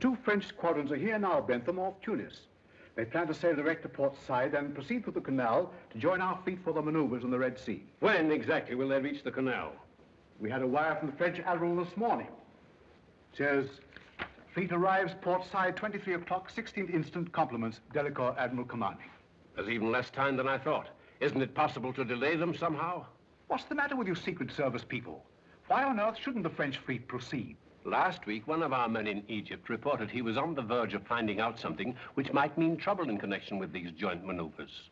two French squadrons are here now, Bentham, off Tunis. They plan to sail direct to Port Said and proceed through the canal to join our fleet for the maneuvers in the Red Sea. When exactly will they reach the canal? We had a wire from the French admiral this morning. Says, fleet arrives Port Said 23 o'clock, 16th instant, compliments, Delacour Admiral Commanding. There's even less time than I thought. Isn't it possible to delay them somehow? What's the matter with you Secret Service people? Why on earth shouldn't the French fleet proceed? Last week, one of our men in Egypt reported he was on the verge of finding out something which might mean trouble in connection with these joint maneuvers.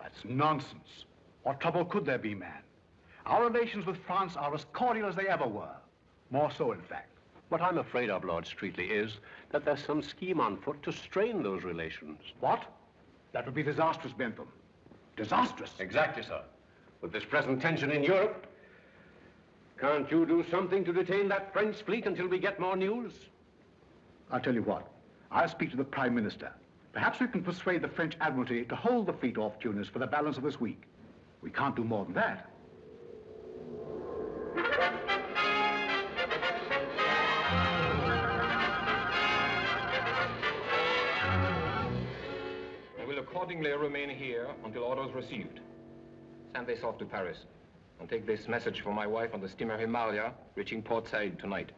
That's nonsense. What trouble could there be, man? Our relations with France are as cordial as they ever were. More so, in fact. What I'm afraid of, Lord Streatley, is that there's some scheme on foot to strain those relations. What? That would be disastrous, Bentham. Disastrous. Exactly, sir. With this present tension in Europe, can't you do something to detain that French fleet until we get more news? I'll tell you what. I'll speak to the Prime Minister. Perhaps we can persuade the French Admiralty to hold the fleet off Tunis for the balance of this week. We can't do more than that. I will accordingly remain here until orders received. Send this off to Paris. And take this message for my wife on the steamer Himalaya, reaching Port Said tonight.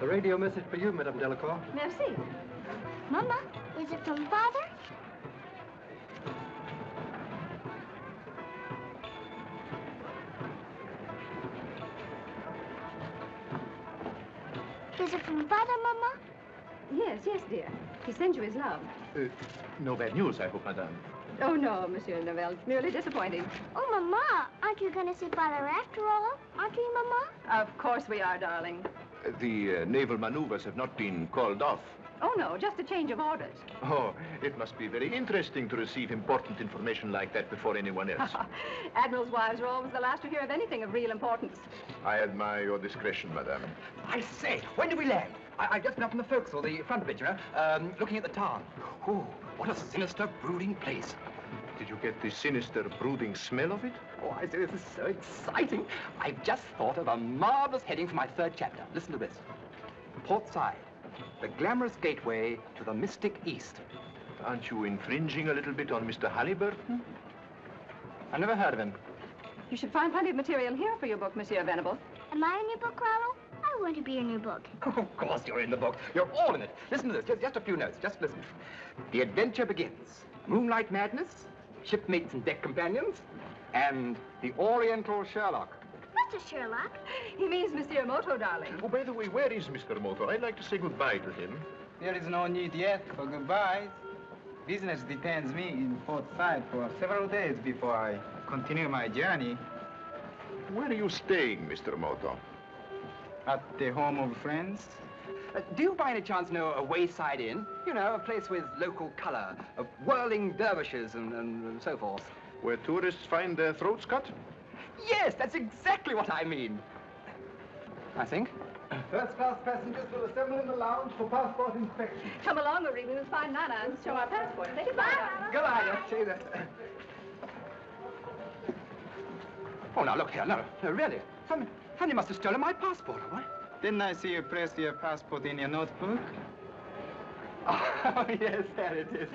A radio message for you, Madame Delacour. Merci. Mama, is it from Father? Is it from Father, Mama? Yes, yes, dear. He sends you his love. Uh, no bad news, I hope, Madame. Oh, no, Monsieur Norvell. Merely disappointing. Oh, Mama, aren't you going to see Father after all? Aren't you, Mama? Of course we are, darling. Uh, the uh, naval maneuvers have not been called off. Oh, no, just a change of orders. Oh, it must be very interesting to receive important information like that before anyone else. Admirals' wives are always the last to hear of anything of real importance. I admire your discretion, Madame. I say, when do we land? I, I've just been up in the forecastle, the front bit, you know, um, looking at the town. Oh, what a sinister, brooding place. Did you get the sinister, brooding smell of it? Oh, I say, this is so exciting. I've just thought of a marvelous heading for my third chapter. Listen to this. Port Said, the glamorous gateway to the mystic East. Aren't you infringing a little bit on Mr. Halliburton? I never heard of him. You should find plenty of material here for your book, Monsieur Venable. Am I in your book, Rollo? I want to be in your book. of course you're in the book. You're all in it. Listen to this. Just, just a few notes. Just listen. The adventure begins. Moonlight madness, shipmates and deck companions, and the Oriental Sherlock. What's a Sherlock? He means Monsieur Moto, darling. Oh, by the way, where is Mr. Moto? I'd like to say goodbye to him. There is no need yet for goodbyes. Business detains me in Port Said for several days before I continue my journey Where are you staying, Mr. Moto? at the home of friends. Uh, do you by any chance know a wayside inn? You know, a place with local color, of whirling dervishes and, and, and so forth. Where tourists find their throats cut? Yes, that's exactly what I mean. I think. First class passengers will assemble in the lounge for passport inspection. Come along, Marie. We must find Nana and show our passports. Say goodbye, Nana. Go on, yes, see that. Oh, now, look here. No, no, really. Some, Honey must have stolen my passport, all right? Didn't I see you place your passport in your notebook? Oh, yes, there it is.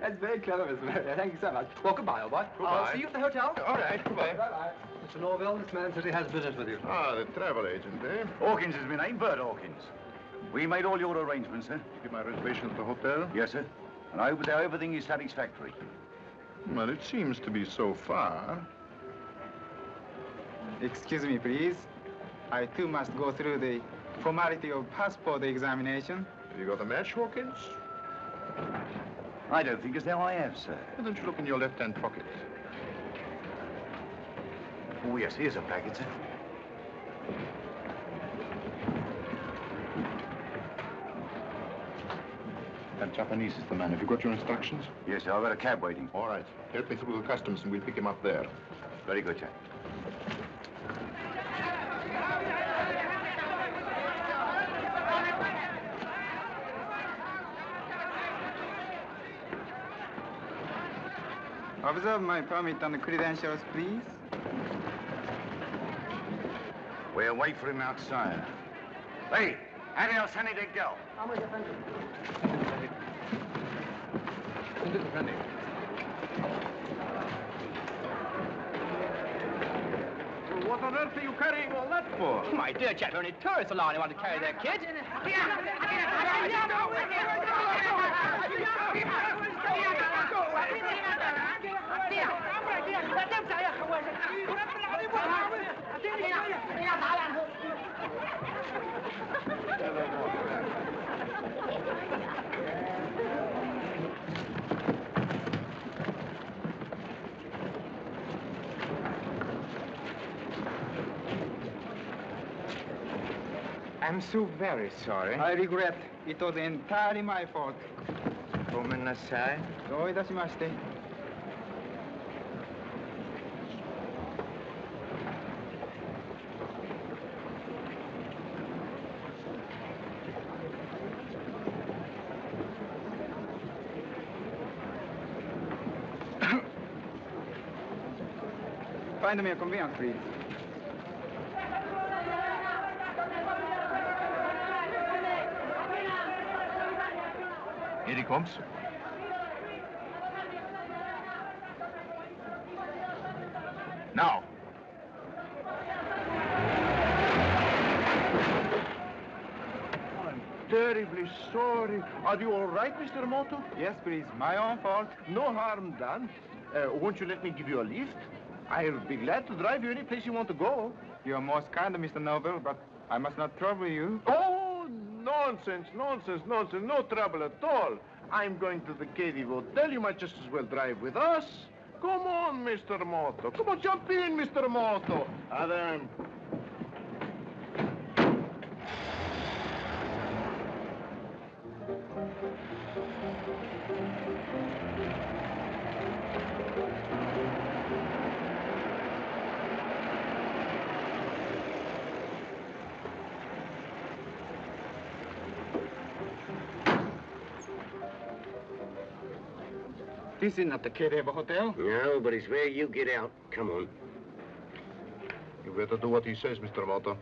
That's very clever, Miss Mary. Thank you so much. Well, goodbye, old boy. I'll see you at the hotel. All right, goodbye. Bye-bye. Mr. Norvell, this man says he has business with you. Ah, the travel agent, eh? Hawkins is my name, Bert Hawkins. We made all your arrangements, sir. You get my reservation at the hotel? Yes, sir. And I hope that everything is satisfactory. Well, it seems to be so far. Excuse me, please. I too must go through the formality of passport examination. Have you got a match, Hawkins? I don't think as though I have, sir. Why don't you look in your left-hand pocket? Oh, yes, here's a packet, sir. That Japanese is the man. Have you got your instructions? Yes, sir. I've got a cab waiting. All right. Help me through the customs and we'll pick him up there. Very good, sir. Observe my permit and credentials, please. We'll wait for him outside. Hey, how else any to go? What on earth are you carrying all that for? My dear chap, only tourists allowed anyone to carry their kit. I'm so very sorry. I regret. It was entirely my fault. ごめんなさい。どういたしまして。 Find me a convenience, please. Here he comes. Now. I'm terribly sorry. Are you all right, Mr. Moto? Yes, please. My own fault. No harm done. Uh, won't you let me give you a lift? I'll be glad to drive you any place you want to go. You're most kind, Mr. Noble, but I must not trouble you. Oh, nonsense, nonsense, nonsense. No trouble at all. I'm going to the Cadiz Hotel. You might just as well drive with us. Come on, Mr. Moto. Come on, jump in, Mr. Moto. Adam. This is not the Kereva Hotel. No, but it's where you get out. Come on. You better do what he says, Mr. Moto.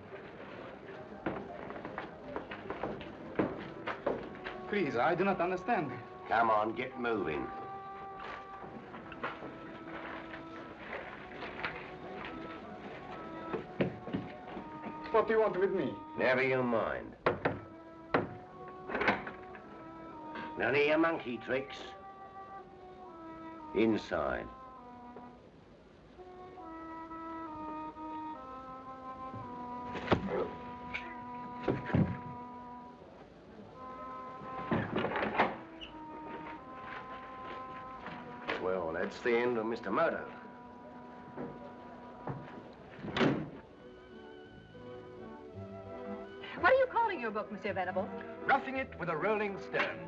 Please, I do not understand. Come on, get moving. What do you want with me? Never you mind. None of your monkey tricks. Inside. Well, that's the end of Mr. Moto. What are you calling your book, Monsieur Venable? Roughing it with a rolling stone.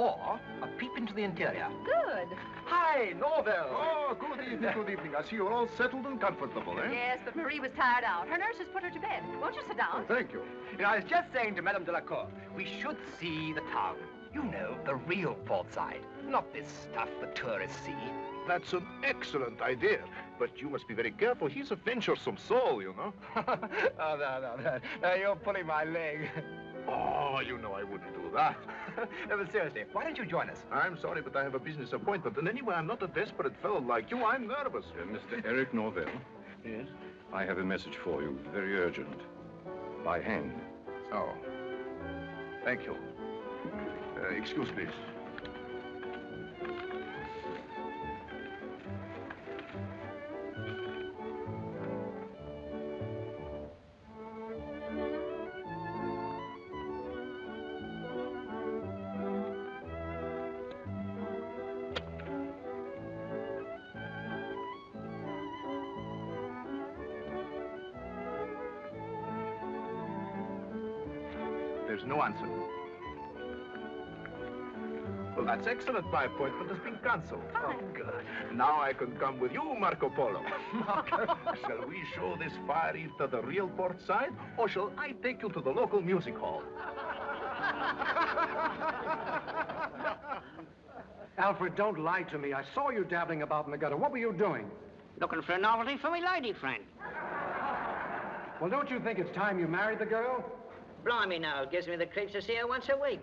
Or a peep into the interior. Good. Hi, Norvell. Oh, good evening, good evening. I see you're all settled and comfortable, eh? Yes, but Marie was tired out. Her nurse has put her to bed. Won't you sit down? Thank you. You know, I was just saying to Madame Delacour, we should see the town. You know, the real Port Said. Not this stuff the tourists see. That's an excellent idea. But you must be very careful. He's a venturesome soul, you know. oh, no, no, no. No, you're pulling my leg. Oh, you know I wouldn't do that. no, but seriously, why don't you join us? I'm sorry, but I have a business appointment. And anyway, I'm not a desperate fellow like you. I'm nervous. Mr. Eric Norvell, Yes? I have a message for you, very urgent. By hand. Oh. Thank you. Uh, excuse, please. Excellent. My appointment has been cancelled. Oh, good. Now I can come with you, Marco Polo. Marco, shall we show this fire eater the real Port Said, or shall I take you to the local music hall? Alfred, don't lie to me. I saw you dabbling about in the gutter. What were you doing? Looking for a novelty for my lady friend. Well, don't you think it's time you married the girl? Blimey now, it gives me the creeps to see her once a week.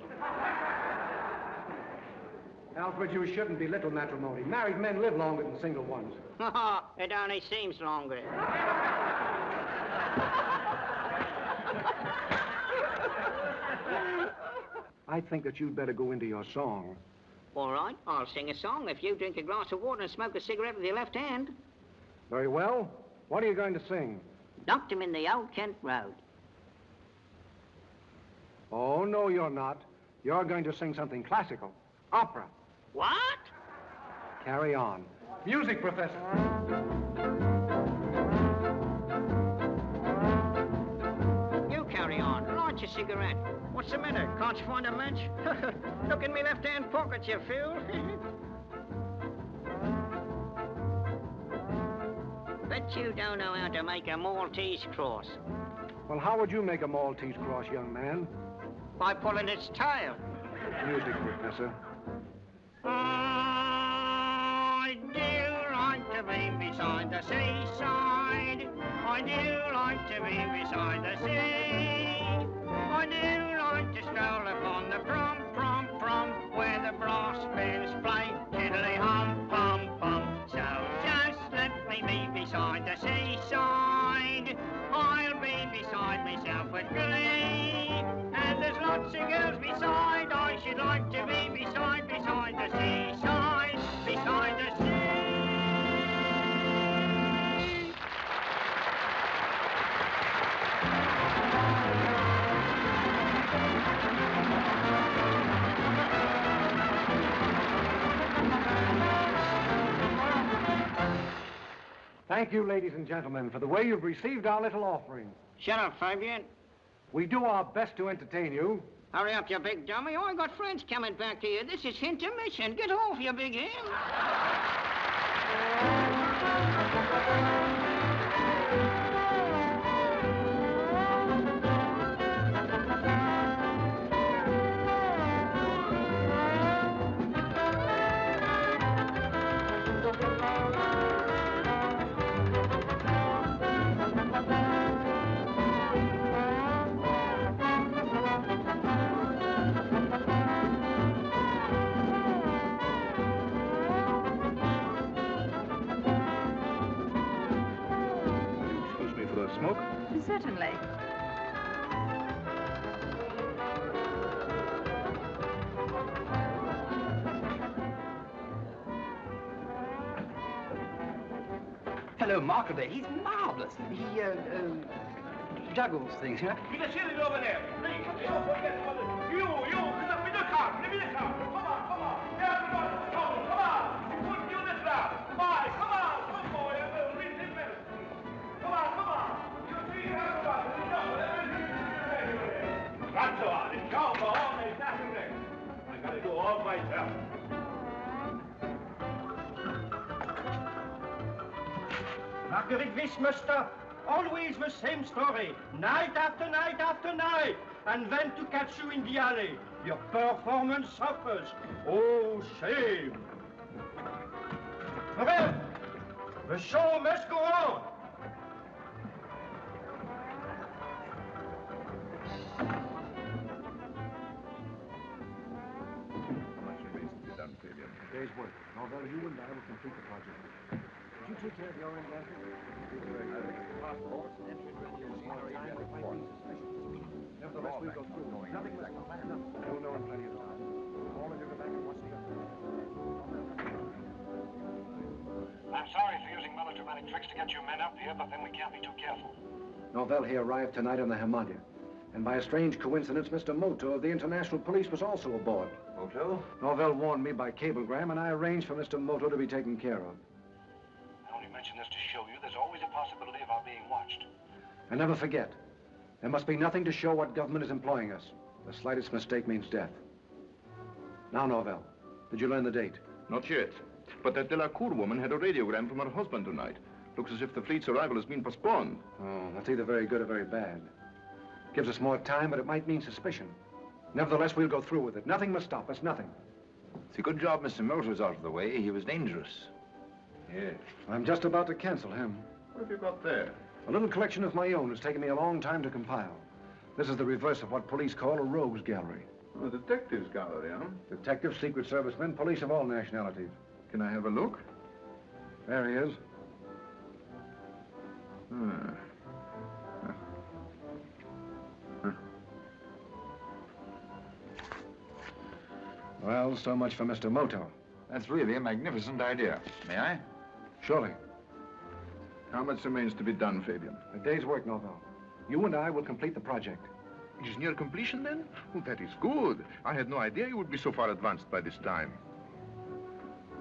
Alfred, you shouldn't belittle matrimony. Married men live longer than single ones. it only seems longer. I think that you'd better go into your song. All right, I'll sing a song if you drink a glass of water and smoke a cigarette with your left hand. Very well. What are you going to sing? Knocked him in the old Kent Road. Oh, no, you're not. You're going to sing something classical. Opera. What? Carry on. Music, Professor. You carry on. Light your cigarette. What's the matter? Can't you find a match? Look in me left-hand pocket, you fool. Bet you don't know how to make a Maltese cross. Well, how would you make a Maltese cross, young man? By pulling its tail. Music, Professor. I do like to be beside the seaside. I do like to be beside the sea. I do like to stroll upon the prom, prom, prom, where the brass bands play tiddly hum, pum, pum. So just let me be beside the seaside. I'll be beside myself with glee. And there's lots of girls beside. I should like to be Thank you, ladies and gentlemen, for the way you've received our little offering. Shut up, Fabian. We do our best to entertain you. Hurry up, you big dummy. Oh, I got friends coming back to you. This is intermission. Get off, you big hen. Certainly. Hello, Marco. He's marvelous. He, uh, uh, juggles things, you know. You can see it over there. Please, don't forget. You, you, get up in the car. Get in the car. All myself. Marguerite Wissmuster, always the same story, night after night after night, and then to catch you in the alley. Your performance suffers. Oh, shame. Well, the show must go on. Day's work. Norvell, you and I will complete the project. Did you take care of your the Orient Nevertheless, we'll go through. Nothing less than plan. You'll know in plenty of time. All of you go back and watch the I'm sorry for using melodramatic tricks to get you men up here, but then we can't be too careful. Norvell he arrived tonight on the Himalaya. And by a strange coincidence, Mr. Moto of the International Police was also aboard. Moto? Norvell warned me by cablegram, and I arranged for Mr. Moto to be taken care of. I only mention this to show you there's always a possibility of our being watched. And never forget, there must be nothing to show what government is employing us. The slightest mistake means death. Now, Norvell, did you learn the date? Not yet. But that Delacour woman had a radiogram from her husband tonight. Looks as if the fleet's arrival has been postponed. Oh, that's either very good or very bad. Gives us more time, but it might mean suspicion. Nevertheless, we'll go through with it. Nothing must stop us, nothing. It's a good job Mr. Moto's out of the way. He was dangerous. Yes. I'm just about to cancel him. What have you got there? A little collection of my own. It's taken me a long time to compile. This is the reverse of what police call a rogues gallery. A detective's gallery, huh? Detectives, secret servicemen, police of all nationalities. Can I have a look? There he is. Hmm. Well, so much for Mr. Moto. That's really a magnificent idea. May I? Surely. How much remains to be done, Fabian? A day's work, Norvell. You and I will complete the project. It is near completion, then? Oh, that is good. I had no idea you would be so far advanced by this time.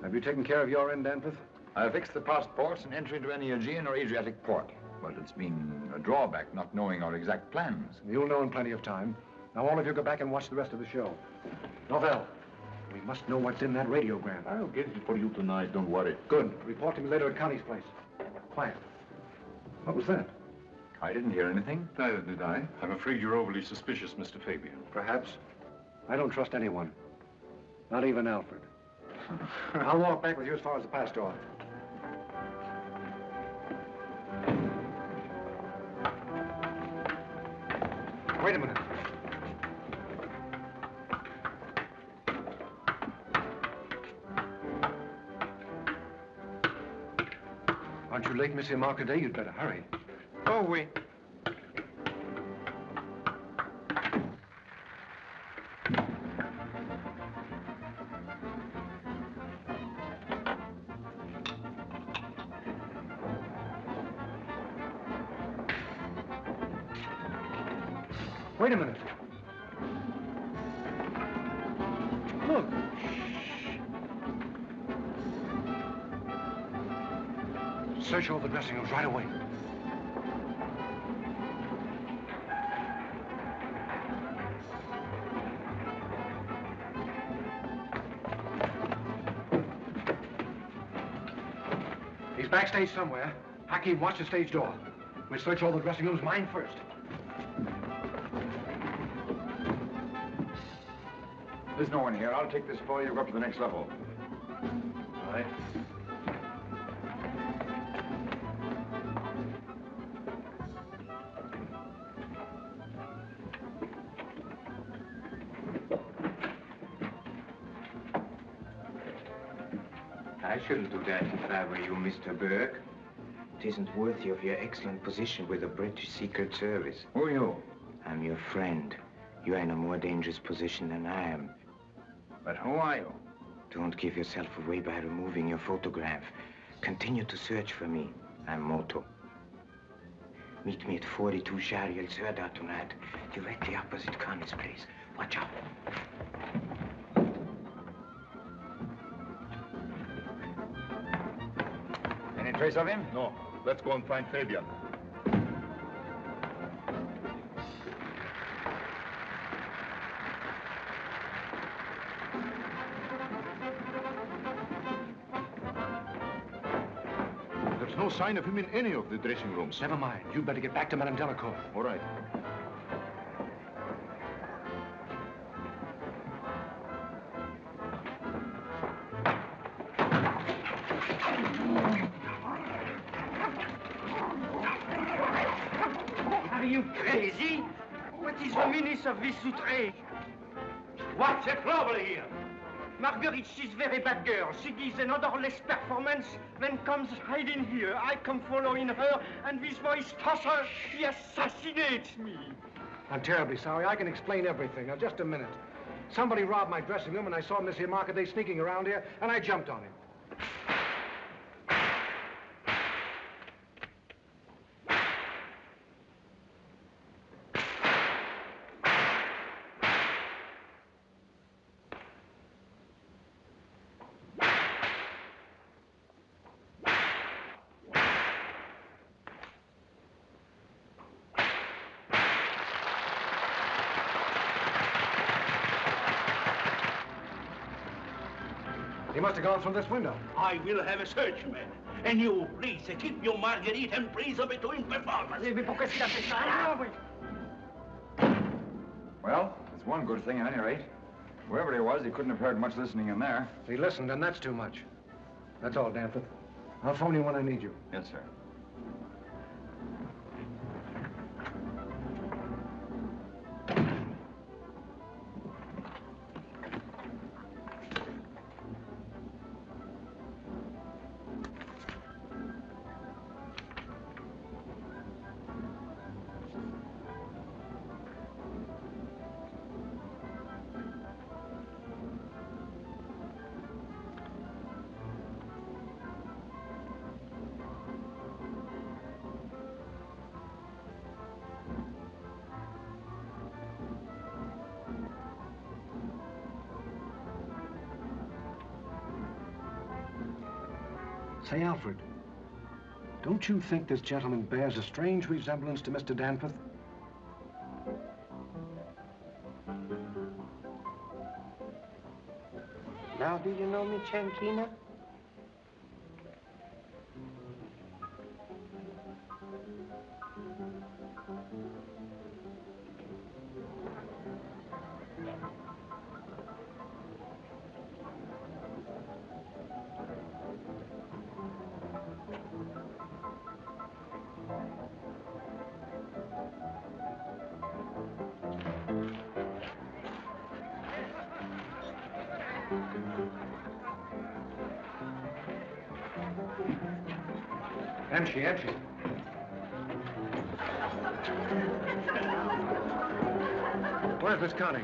Have you taken care of your end, Danforth? I have fixed the passports and entry into any Aegean or Adriatic port. But it's been a drawback not knowing our exact plans. You'll know in plenty of time. Now, all of you go back and watch the rest of the show. Norvell, we must know what's in that radiogram. I'll get it for you tonight, don't worry. Good. Report to me later at Connie's place. Quiet. What was that? I didn't hear anything. Neither did I. I'm afraid you're overly suspicious, Mr. Fabian. Perhaps. I don't trust anyone. Not even Alfred. I'll walk back with you as far as the pass door. Wait a minute. Late, Monsieur Marcadet? You'd better hurry. Oh, oui. Wait a minute. Search all the dressing rooms right away. He's backstage somewhere. Hakim, watch the stage door. We'll search all the dressing rooms, mine first. There's no one here. I'll take this for you. Go up to the next level. That if I were you, Mr. Burke. It isn't worthy of your excellent position with the British Secret Service. Who are you? I'm your friend. You're in a more dangerous position than I am. But who are you? Don't give yourself away by removing your photograph. Continue to search for me. I'm Moto. Meet me at 42 Shariel Serda tonight, directly opposite Connie's place. Watch out. Trace of him? No. Let's go and find Fabian. There's no sign of him in any of the dressing rooms. Never mind. You'd better get back to Madame Delacour. All right. What's the trouble here? Marguerite, she's very bad girl. She gives an odorless performance, then comes hiding here. I come following her, and this voice tosser, he assassinates me. I'm terribly sorry. I can explain everything. Now, just a minute. Somebody robbed my dressing room, and I saw Monsieur Marcadet sneaking around here, and I jumped on him. Must have gone through this window. I will have a search, man. And you, please, keep your Marguerite and praise of between performance. Well, it's one good thing at any rate. Whoever he was, he couldn't have heard much listening in there. He listened, and that's too much. That's all, Danforth. I'll phone you when I need you. Yes, sir. Say, Alfred, don't you think this gentleman bears a strange resemblance to Mr. Danforth? Now, do you know me, Chankina? Empty, empty. Where's Miss Connie?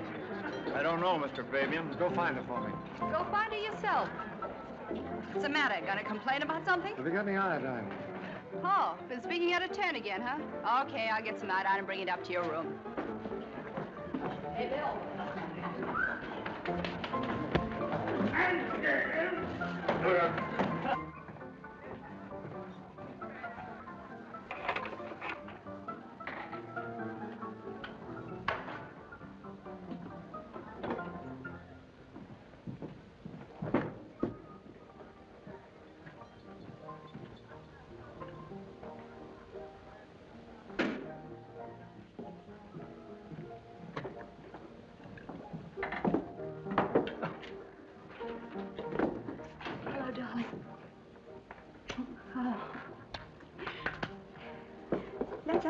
I don't know, Mr. Fabian. Go find her for me. Go find her yourself. What's the matter? Gonna complain about something? Have you got any iodine? Oh, been speaking out of turn again, huh? Okay, I'll get some iodine and bring it up to your room. Hey, Bill. Hello,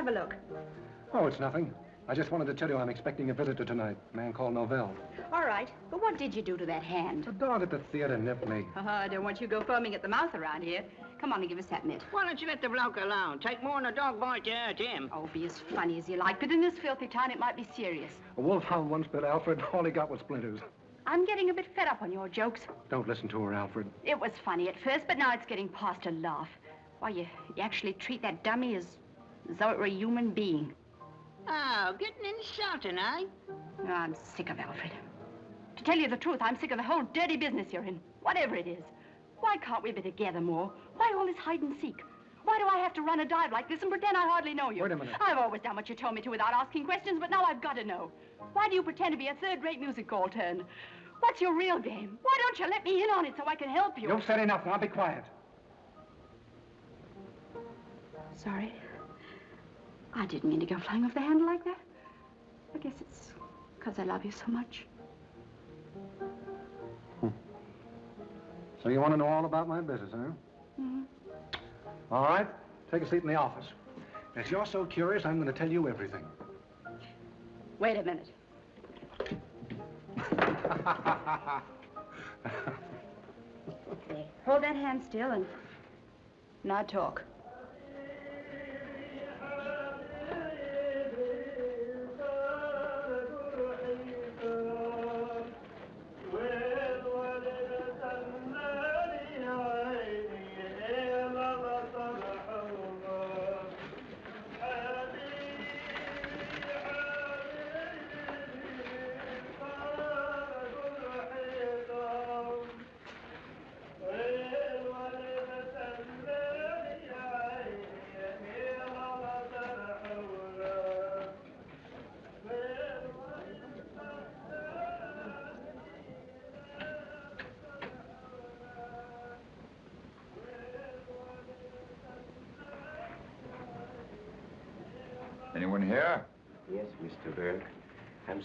have a look. Oh, it's nothing. I just wanted to tell you I'm expecting a visitor tonight, a man called Norvell. All right, but what did you do to that hand? The dog at the theater nipped me. Uh, I don't want you to go foaming at the mouth around here. Come on and give us that mitt. Why don't you let the bloke alone? Take more than a dog bite to hurt him. Oh, be as funny as you like, but in this filthy town it might be serious. A wolfhound once bit Alfred. All he got was splinters. I'm getting a bit fed up on your jokes. Don't listen to her, Alfred. It was funny at first, but now it's getting past a laugh. Why, you, you actually treat that dummy as, as though it were a human being. Oh, getting insulting, eh? Oh, I'm sick of Alfred. To tell you the truth, I'm sick of the whole dirty business you're in, whatever it is. Why can't we be together more? Why all this hide and seek? Why do I have to run a dive like this and pretend I hardly know you? Wait a minute. I've always done what you told me to without asking questions, but now I've got to know. Why do you pretend to be a third-rate music hall turn? What's your real game? Why don't you let me in on it so I can help you? You've said enough. Now be quiet. Sorry. I didn't mean to go flying off the handle like that. I guess it's because I love you so much. So you want to know all about my business, huh? Mhm. All right. Take a seat in the office. If you're so curious, I'm going to tell you everything. Wait a minute. There. Hold that hand still and now talk.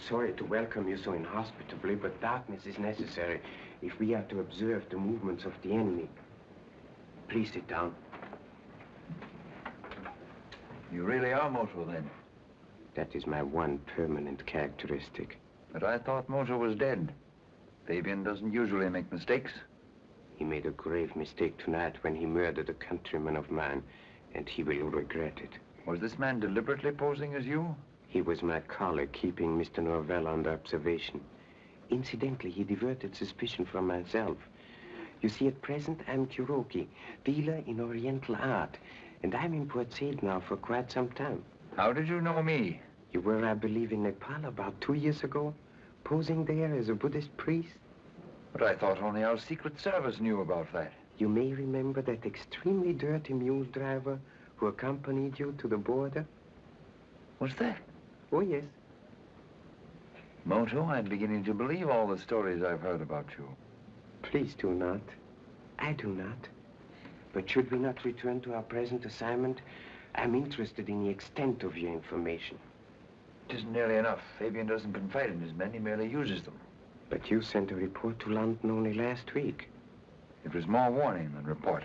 Sorry to welcome you so inhospitably, but darkness is necessary if we are to observe the movements of the enemy. Please sit down. You really are Moto, then? That is my one permanent characteristic. But I thought Moto was dead. Fabian doesn't usually make mistakes. He made a grave mistake tonight when he murdered a countryman of mine, and he will regret it. Was this man deliberately posing as you? He was my colleague, keeping Mr. Norvell under observation. Incidentally, he diverted suspicion from myself. You see, at present, I'm Kuroki, dealer in Oriental art, and I'm in Port Said now for quite some time. How did you know me? You were, I believe, in Nepal about two years ago, posing there as a Buddhist priest. But I thought only our Secret Service knew about that. You may remember that extremely dirty mule driver who accompanied you to the border? Was that? Oh, yes. Moto, I'm beginning to believe all the stories I've heard about you. Please do not. I do not. But should we not return to our present assignment? I'm interested in the extent of your information. It isn't nearly enough. Fabian doesn't confide in his men, he merely uses them. But you sent a report to London only last week. It was more warning than report.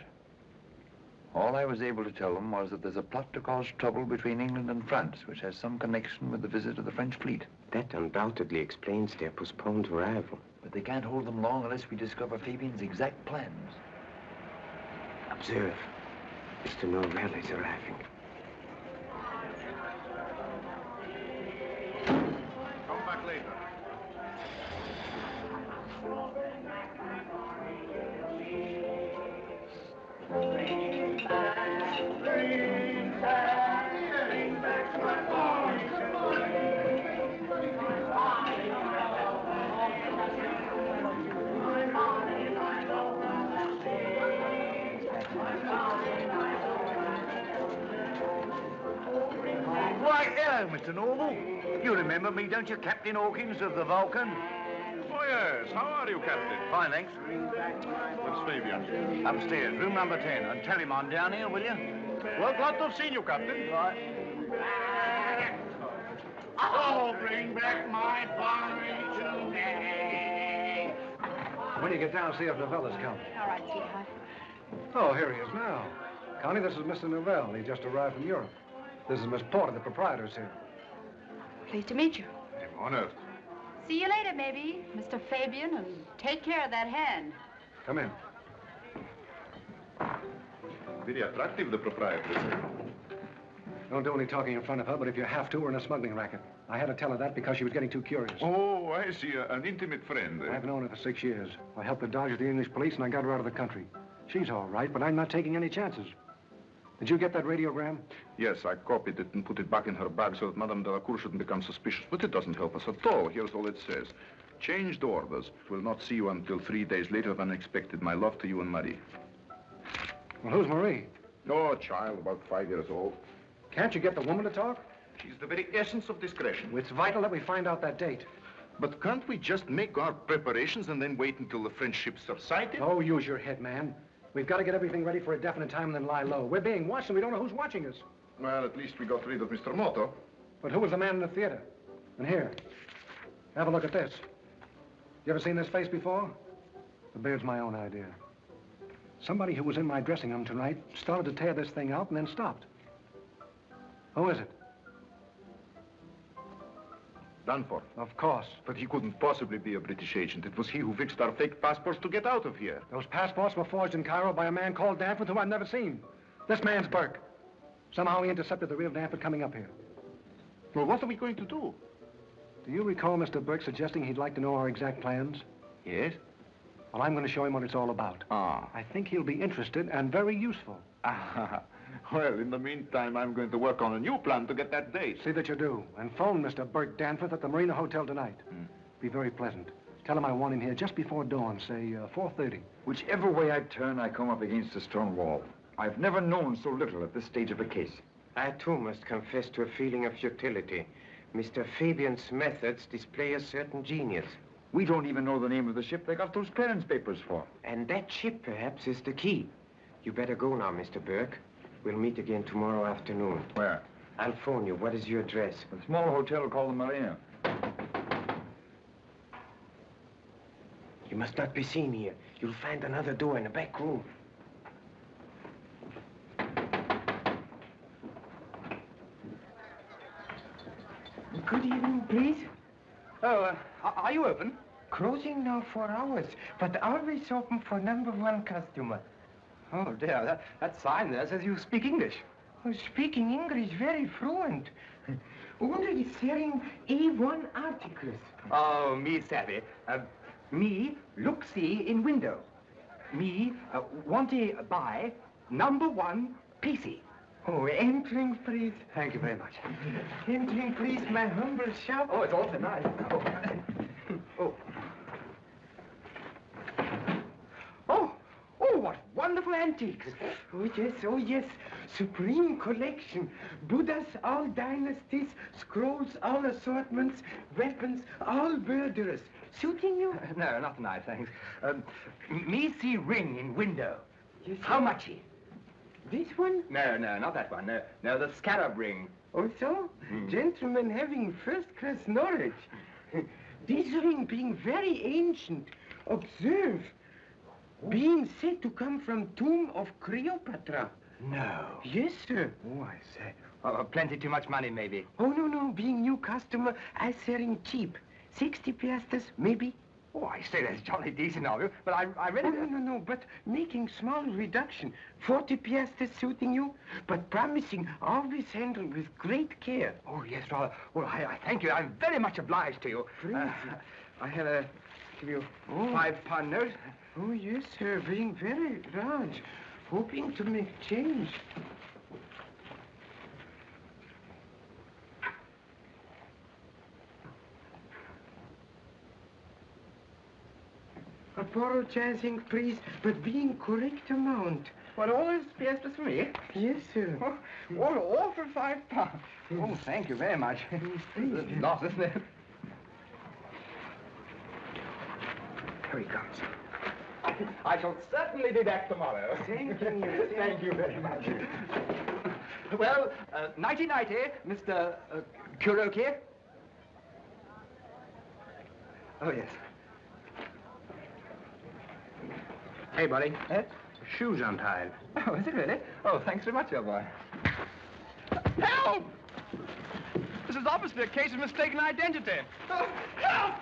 All I was able to tell them was that there's a plot to cause trouble between England and France, which has some connection with the visit of the French fleet. That undoubtedly explains their postponed arrival. But they can't hold them long unless we discover Fabian's exact plans. Observe. Mr. Norvell is arriving. Hello, Mr. Norvell. You remember me, don't you, Captain Hawkins of the Vulcan? Oh, yes. How are you, Captain? Fine, thanks. Where's Fabian? Upstairs, room number 10. And tell him I'm down here, will you? Well, glad to have seen you, Captain. Right. Oh, bring back my Bonnie today. When you get down, see if Norvell's come. All right, sweetheart. Oh, here he is now. Connie, this is Mr. Norvell. He just arrived from Europe. This is Miss Porter, the proprietor's here. Pleased to meet you. I'm honored. See you later, maybe, Mr. Fabian, and take care of that hand. Come in. Very attractive, the proprietress. Don't do any talking in front of her, but if you have to, we're in a smuggling racket. I had to tell her that because she was getting too curious. Oh, I see. Uh, an intimate friend. I've known her for six years. I helped her dodge the English police, and I got her out of the country. She's all right, but I'm not taking any chances. Did you get that radiogram? Yes, I copied it and put it back in her bag so that Madame Delacour shouldn't become suspicious. But it doesn't help us at all. Here's all it says. Changed orders. Will not see you until three days later than expected. My love to you and Marie. Well, who's Marie? Oh, a child, about five years old. Can't you get the woman to talk? She's the very essence of discretion. It's vital that we find out that date. But can't we just make our preparations and then wait until the French ships are sighted? Oh, use your head, man. We've got to get everything ready for a definite time and then lie low. We're being watched and we don't know who's watching us. Well, at least we got rid of Mr. Moto. But who was the man in the theater? And here, have a look at this. You ever seen this face before? The beard's my own idea. Somebody who was in my dressing room tonight started to tear this thing out and then stopped. Who is it? Danforth. Of course. But he couldn't possibly be a British agent. It was he who fixed our fake passports to get out of here. Those passports were forged in Cairo by a man called Danforth who I've never seen. This man's Burke. Somehow he intercepted the real Danforth coming up here. Well, what are we going to do? Do you recall Mr. Burke suggesting he'd like to know our exact plans? Yes? Well, I'm going to show him what it's all about. Ah. I think he'll be interested and very useful. Ah. Well, in the meantime, I'm going to work on a new plan to get that date. See that you do. And phone Mr. Burke Danforth at the Marina Hotel tonight. Hmm. Be very pleasant. Tell him I want him here just before dawn, say uh, 4.30. Whichever way I turn, I come up against a stone wall. I've never known so little at this stage of a case. I, too, must confess to a feeling of futility. Mr. Fabian's methods display a certain genius. We don't even know the name of the ship they got those clearance papers for. And that ship, perhaps, is the key. You better go now, Mr. Burke. We'll meet again tomorrow afternoon. Where? I'll phone you. What is your address? A small hotel called the Marina. You must not be seen here. You'll find another door in the back room. Good evening, please. Oh, uh, are you open? Closing now for hours, but always open for number one customer. Oh, dear, that, that sign there says you speak English. Oh, speaking English very fluent. Only selling A1 articles. Oh, me savvy. Uh, me look see in window. Me uh, want to buy number one PC. Oh, entering, please. Thank you very much. Entering, please, my humble shop. Oh, it's awfully nice. Oh. oh. Oh, oh, what wonderful antiques. Oh, yes, oh, yes. Supreme collection. Buddhas, all dynasties, scrolls, all assortments, weapons, all murderers. Suiting you? No, not tonight, thanks. Um, me see ring in window. Yes, How much? he? This one? No, no, not that one. No, no, the scarab ring. Oh, so? Gentlemen having first-class knowledge. this ring being very ancient. Observe. Being said to come from tomb of Cleopatra. No. Yes, sir. Oh, I say. Oh, plenty too much money, maybe. Oh, no, no. Being new customer, I selling cheap. 60 piastres, maybe. Oh, I say that's jolly decent of you, but I, I really... Oh, no, no, no, but making small reduction. 40 piastres suiting you, but promising always handle with great care. Oh, yes, rather. Well, I, I thank you. I'm very much obliged to you. Uh, I have a... give you five pound note. Oh, yes, sir, being very large. Hoping to make change. Apologizing, please, but being correct amount. What, all those piastres for me? Yes, sir. Oh, all, all for five pounds. Oh, thank you very much. A lot, isn't it? Here he comes. I shall certainly be back tomorrow. Thank you. Thank you very much. well, uh, nighty-nighty, Mr. Uh, Kuroki. Oh, yes. Hey, buddy. Eh? Shoes untied. Oh, is it really? Oh, thanks very much, old boy. Help! This is obviously a case of mistaken identity. Oh, help!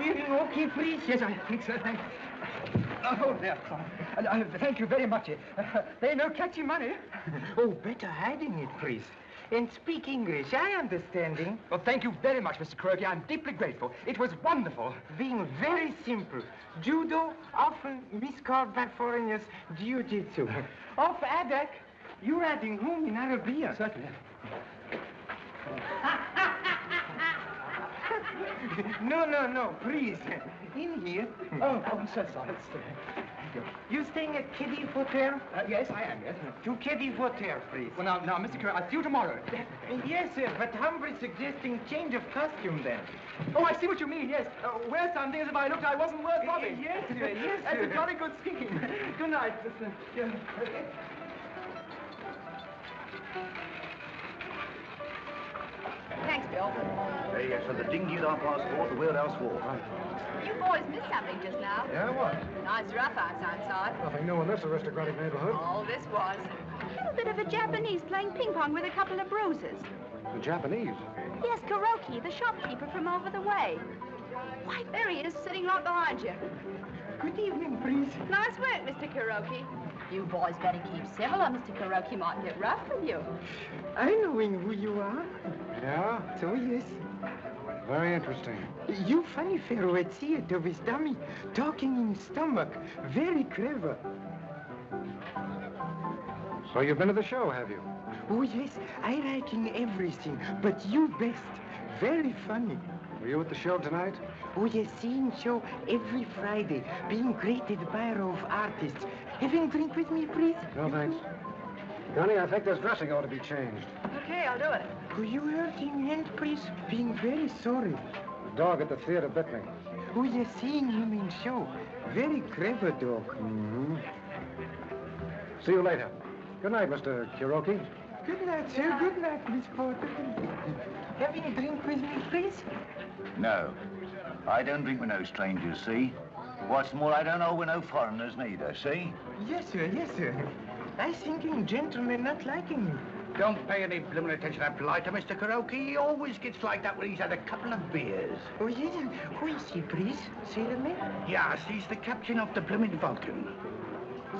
Feeling okay, please? Yes, I think so, thank you. Oh, there. Uh, uh, thank you very much. Uh, they no catchy money. Oh, better hiding it, please. And speak English, I understanding. Well, thank you very much, Mr. Kuroki. I'm deeply grateful. It was wonderful. Being very simple. Judo, often miscalled by foreigners jiu-jitsu. Of Adak, you're adding home in Arabia. Certainly. no, no, no, please. In here. Oh, I'm so sorry. You staying at Keddy Hotel? Uh, yes, I am, yes. To Keddy Hotel, please. Well, now, now, Mr. Kuroki, I'll see you tomorrow. Yes, sir, but humbly suggesting change of costume then. Oh, I see what you mean, yes. Uh, wear something as if I looked I wasn't worth robbing. Yes, sir, yes, That's sir. a jolly good scheme. Good night, Mr. Yeah. Thanks, Bill. There, yes, uh, and the dinghy and our passport, the wheelhouse wall. You boys missed something just now. Yeah, what? Nice roughhouse outside. Nothing new in this aristocratic neighborhood. All this was. A little bit of a Japanese playing ping pong with a couple of bruises. The Japanese. Yes, Kuroki, the shopkeeper from over the way. Why, there he is, sitting right behind you. Good evening, please. Nice work, Mr. Kuroki. You boys better keep civil, or Mr. Kuroki might get rough with you. I knowing who you are. Yeah? So, yes. Very interesting. You funny fellow at theater with dummy, talking in stomach. Very clever. So you've been to the show, have you? Oh, yes, I like in everything, but you best. Very funny. Were you at the show tonight? Oh, yes, seeing show every Friday, being great row of artists. Having drink with me, please? No, thanks. Connie, I think this dressing ought to be changed. Okay, I'll do it. Were you hurting hand, please? Being very sorry. The dog at the theater bit me. Oh, yes, seeing him in show. Very clever dog. Mm-hmm. See you later. Good night, Mr. Kuroki. Good night, sir. Good night, Miss Porter. Having a drink with me, please? No. I don't drink with no strangers, see? What's more, I don't know with no foreigners neither, see? Yes, sir. Yes, sir. I thinking gentlemen not liking me. Don't pay any blooming attention to that blighter, Mr. Kuroki. He always gets like that when he's had a couple of beers. Oh, yes. Who is he, please? Sailor man? Yes, he's the captain of the blooming Vulcan.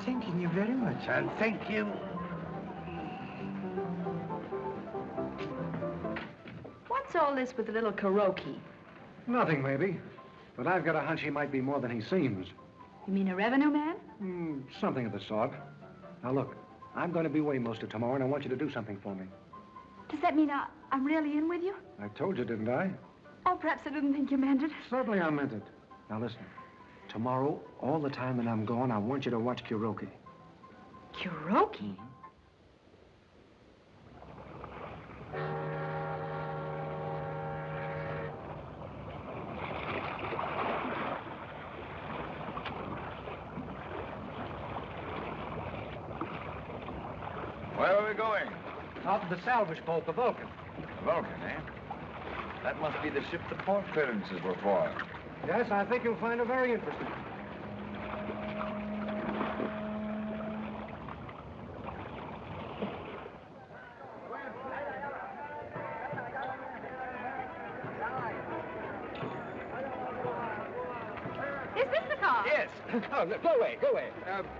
Thanking you very much. And thank you. What's all this with the little Kuroki? Nothing, maybe. But I've got a hunch he might be more than he seems. You mean a revenue man? Mm, something of the sort. Now, look, I'm going to be away most of tomorrow, and I want you to do something for me. Does that mean I, I'm really in with you? I told you, didn't I? Oh, perhaps I didn't think you meant it. Certainly I meant it. Now, listen. Tomorrow, all the time that I'm gone, I want you to watch Kuroki. Kuroki? Mm-hmm. Where are we going? Out to the salvage boat, the Vulcan. The Vulcan, eh? That must be the ship the port clearances were for. Yes, I think you'll find her very interesting. Is this the car? Yes. Oh, no, go away, go away. Um, empty.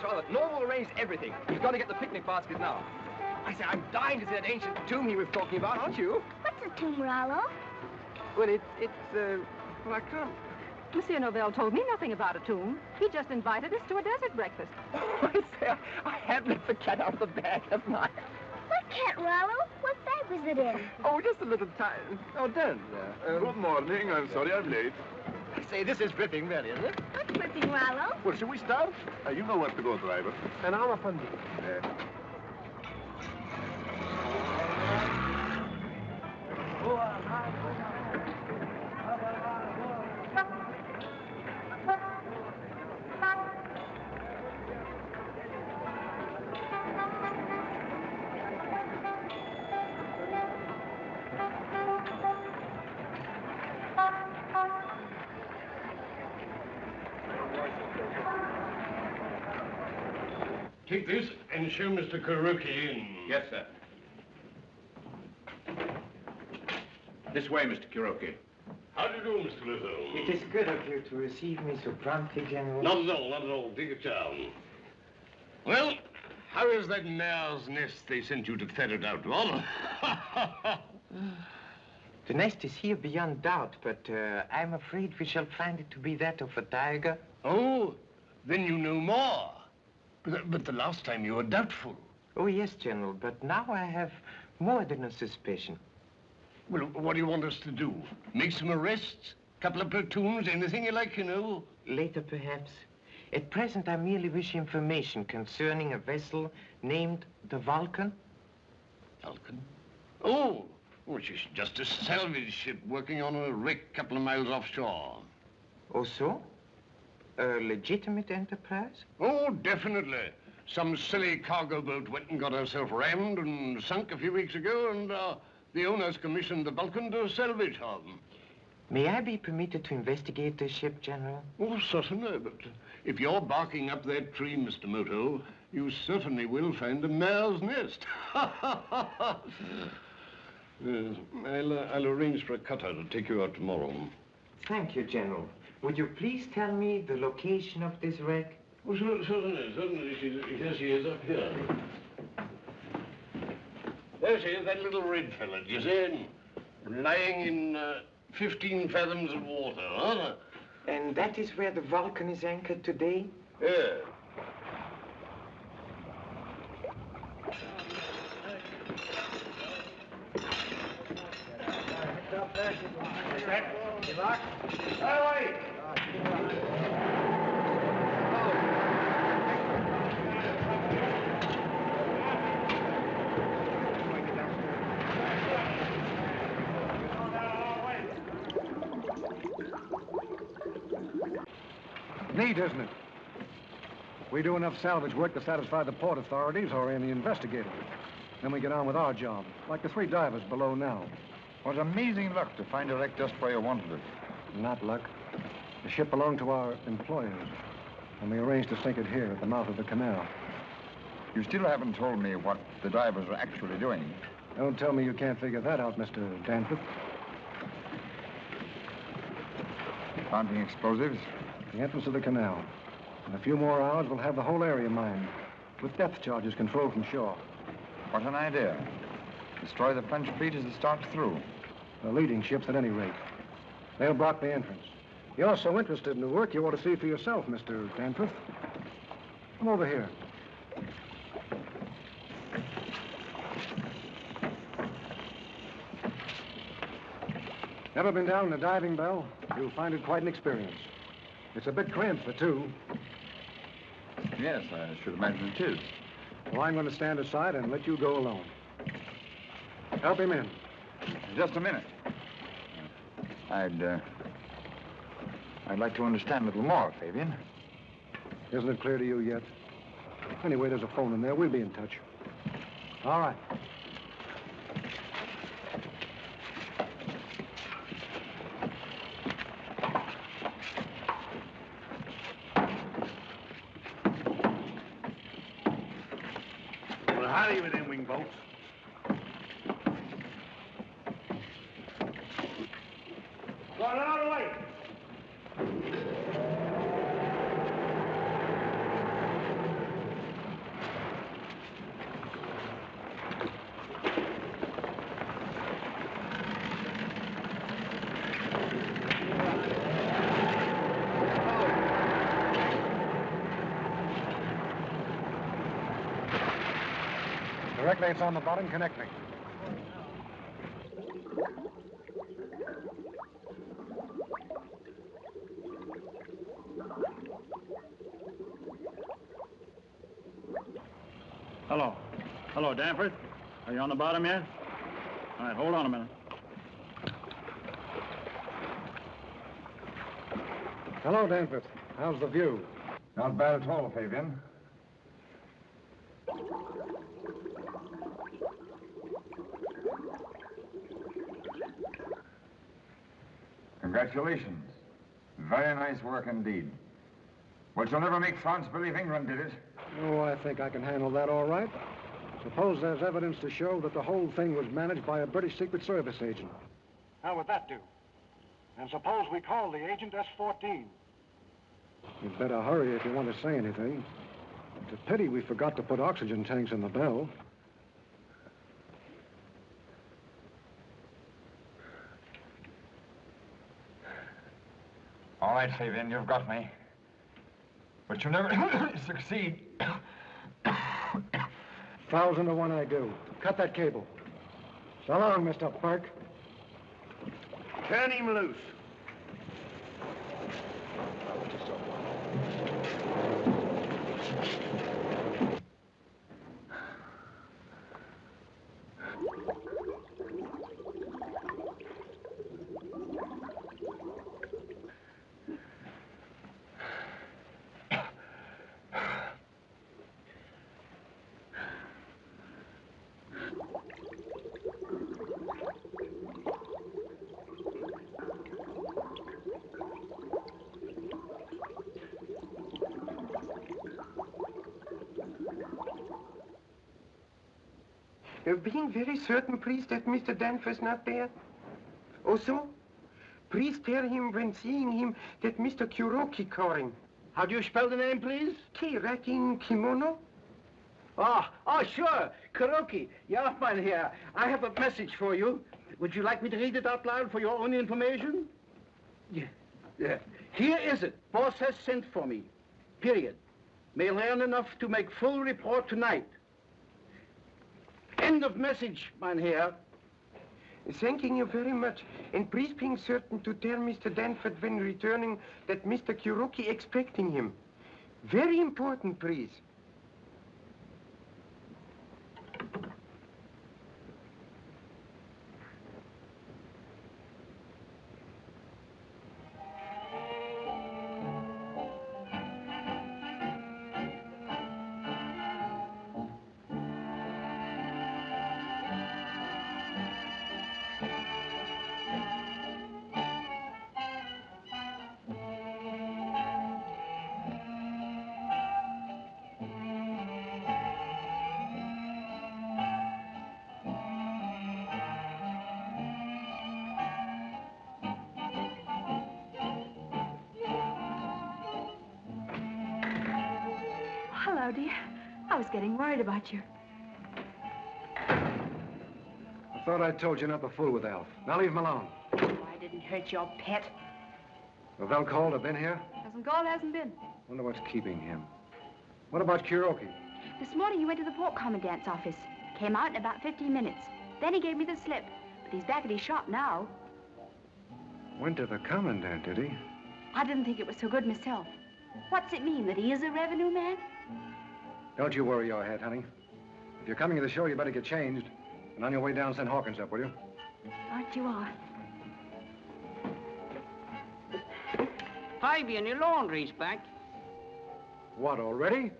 Yes, yes, well, Norvell arranged everything. He's got to get the picnic basket now. I say, I'm dying to see that ancient tomb he was talking about, aren't you? What's a tomb, Rollo? Well, it's, it's, uh, well, I can't. Monsieur Norvell told me nothing about a tomb. He just invited us to a desert breakfast. I say, I, I have let the cat out of the bag, haven't I? What cat, Rollo? What bag was it in? Oh, just a little time. Oh, don't. Uh, um, Good morning. I'm sorry I'm late. I say, this is ripping, really, isn't it? What's whipping, Rollo? Well, should we start? Uh, you know where to go, driver. And I'm a fundie. Uh, and show Mr. Kuroki in. Yes, sir. This way, Mr. Kuroki. How do you do, Mr. Luther? It is good of you to receive me so promptly, General. Not at all, not at all. Take your time. Well, how is that mare's nest they sent you to ferret out, Lon? The nest is here beyond doubt, but uh, I'm afraid we shall find it to be that of a tiger. oh, then you know more. But, but the last time you were doubtful. Oh, yes, General, but now I have more than a suspicion. Well, what do you want us to do? Make some arrests? Couple of platoons? Anything you like, you know? Later, perhaps. At present, I merely wish information concerning a vessel named the Vulcan. Vulcan? Oh, which is just a salvage ship working on a wreck a couple of miles offshore. Oh, so? A legitimate enterprise? Oh, definitely. Some silly cargo boat went and got herself rammed and sunk a few weeks ago, and uh, the owners commissioned the Vulcan to salvage her. May I be permitted to investigate this ship, General? Oh, certainly, but if you're barking up that tree, Mr. Moto, you certainly will find a mare's nest. Yes, I'll, uh, I'll arrange for a cutter to take you out tomorrow. Thank you, General. Would you please tell me the location of this wreck? Oh, cer- certainly, certainly. She, here she is up here. There she is, that little red fella, do you see? him? Lying in uh, 15 fathoms of water, huh? And that is where the Vulcan is anchored today? Yeah. Neat, isn't it? We do enough salvage work to satisfy the port authorities or any investigator. Then we get on with our job, like the three divers below now. What amazing luck to find a wreck just where you wanted it. Not luck. The ship belonged to our employers, and we arranged to sink it here at the mouth of the canal. You still haven't told me what the divers are actually doing. Don't tell me you can't figure that out, Mr. Danforth. Planting explosives? The entrance of the canal. In a few more hours, we'll have the whole area mined, with depth charges controlled from shore. What an idea. Destroy the French fleet as it starts through. The leading ships, at any rate. They'll block the entrance. You're so interested in the work, you ought to see for yourself, Mr. Danforth. Come over here. Never been down in a diving bell? You'll find it quite an experience. It's a bit cramped for two. Yes, I should imagine it is. Well, I'm going to stand aside and let you go alone. Help him in. Just a minute. I'd, uh, I'd like to understand a little more, Fabian. Isn't it clear to you yet? Anyway, there's a phone in there. We'll be in touch. All right. Well, hurry with them wing boats. Got out of the way. Direct lights on the bottom, connect me. Hello. Hello, Danforth. Are you on the bottom yet? All right, hold on a minute. Hello, Danforth. How's the view? Not bad at all, Fabian. Congratulations. Very nice work indeed. But you'll never make France believe England did it. Oh, I think I can handle that all right. Suppose there's evidence to show that the whole thing was managed by a British Secret Service agent. How would that do? And suppose we call the agent S-14. You'd better hurry if you want to say anything. It's a pity we forgot to put oxygen tanks in the bell. All right, Fabian, you've got me. But you'll never succeed. Thousand to one I do. Cut that cable. So long, Mr. Burke. Turn him loose. Very certain, please, that Mr. Danforth's not there? Oh, also, please tell him when seeing him that Mr. Kuroki calling. How do you spell the name, please? K. Rakin Kimono. Oh, oh, sure. Kuroki, man here. I have a message for you. Would you like me to read it out loud for your own information? Yeah. yeah. Here is it. Boss has sent for me. Period. May learn enough to make full report tonight. End of message, man here. Thanking you very much. And please being certain to tell Mr. Danforth when returning that Mr. Kuroki expecting him. Very important, please. Hello, dear. I was getting worried about you. I thought I told you not to fool with Alf. Now leave him alone. Oh, I didn't hurt your pet. Lavelle called, have been here? Hasn't called, hasn't been. Wonder what's keeping him. What about Kuroki? This morning he went to the port commandant's office. Came out in about 15 minutes. Then he gave me the slip. But he's back at his shop now. Went to the commandant, did he? I didn't think it was so good myself. What's it mean, that he is a revenue man? Don't you worry your head, honey. If you're coming to the show, you better get changed. And on your way down, send Hawkins up, will you? Aren't you are? Fabian, your laundry's back. What, already?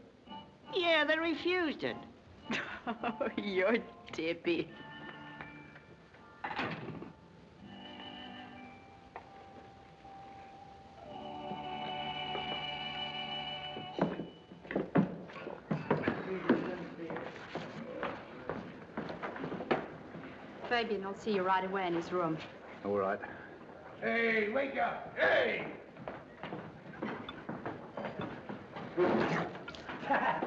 Yeah, they refused it. Oh, you're dippy. Fabian will see you right away in his room. All right. Hey, wake up! Hey!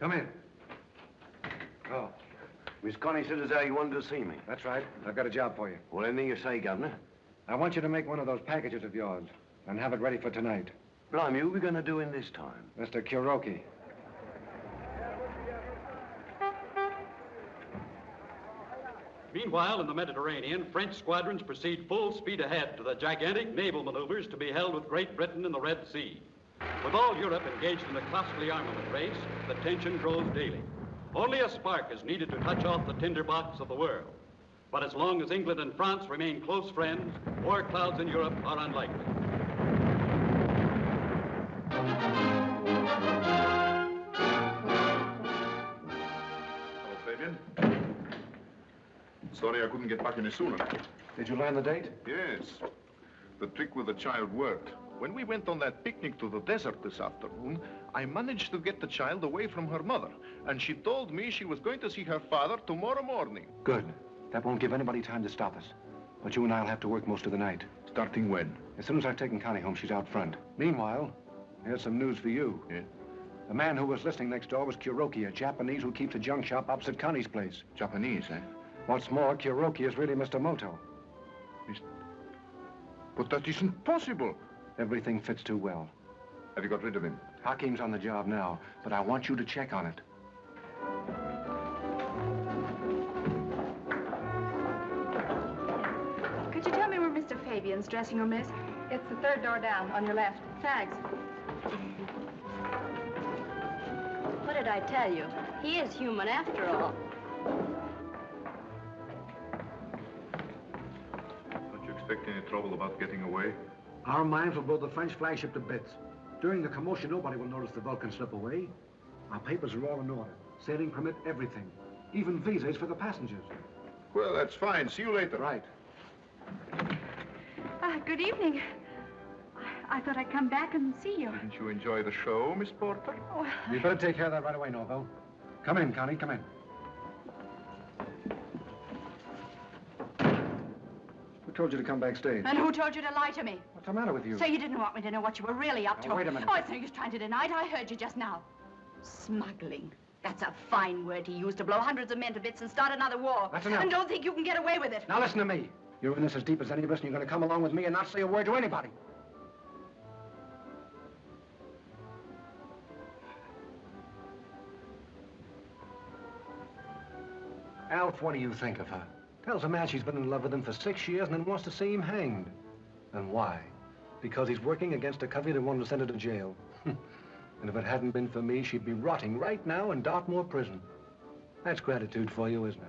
Come in. Oh, Miss Connie said as how you wanted to see me. that's right. I've got a job for you. Well, anything you say, Governor. I want you to make one of those packages of yours and have it ready for tonight. Blimey, who we going to do in this time? Mr. Kuroki. Meanwhile, in the Mediterranean, French squadrons proceed full speed ahead to the gigantic naval maneuvers to be held with Great Britain in the Red Sea. With all Europe engaged in a costly armament race, the tension grows daily. Only a spark is needed to touch off the tinderbox of the world. But as long as England and France remain close friends, war clouds in Europe are unlikely. Hello, Fabian. Sorry I couldn't get back any sooner. Did you learn the date? Yes. The trick with the child worked. When we went on that picnic to the desert this afternoon, I managed to get the child away from her mother. And she told me she was going to see her father tomorrow morning. Good. That won't give anybody time to stop us. But you and I'll have to work most of the night. Starting when? As soon as I've taken Connie home, she's out front. Meanwhile, here's some news for you. Yeah? The man who was listening next door was Kuroki, a Japanese who keeps a junk shop opposite Connie's place. Japanese, eh? What's more, Kuroki is really Mr. Moto. But that isn't possible. Everything fits too well. Have you got rid of him? Hakim's on the job now, but I want you to check on it. Could you tell me where Mr. Fabian's dressing room is? It's the third door down, on your left. Thanks. What did I tell you? He is human after all. Don't you expect any trouble about getting away? Our mines will blow the French flagship to bits. During the commotion, nobody will notice the Vulcan slip away. Our papers are all in order. Sailing permit, everything. Even visas for the passengers. Well, that's fine. See you later. Right. Ah, good evening. I thought I'd come back and see you. Didn't you enjoy the show, Miss Porter? Oh, You better take care of that right away, Norvell. Come in, Connie, come in. Told you to come backstage? and who told you to lie to me? What's the matter with you? So you didn't want me to know what you were really up to? Wait a minute. Oh, it's no use trying to deny it. I heard you just now. Smuggling. That's a fine word to use to blow hundreds of men to bits and start another war. That's enough. And don't think you can get away with it. Now listen to me. You're in this as deep as any of us, and you're going to come along with me and not say a word to anybody. Alf, what do you think of her? Tells a man she's been in love with him for six years and then wants to see him hanged. And why? Because he's working against a covey that wanted to send her to jail. and if it hadn't been for me, she'd be rotting right now in Dartmoor prison. That's gratitude for you, isn't it?